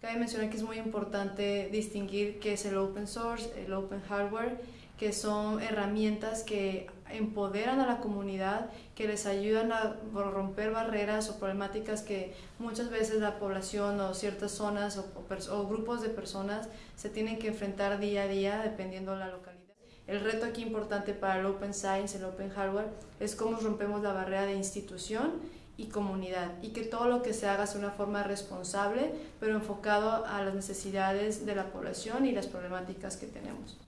Cabe mencionar que es muy importante distinguir qué es el open source, el open hardware, que son herramientas que empoderan a la comunidad, que les ayudan a romper barreras o problemáticas que muchas veces la población o ciertas zonas o, o, grupos de personas se tienen que enfrentar día a día dependiendo de la localidad. El reto aquí importante para el Open Science, el Open Hardware, es cómo rompemos la barrera de institución y comunidad y que todo lo que se haga sea una forma responsable pero enfocado a las necesidades de la población y las problemáticas que tenemos.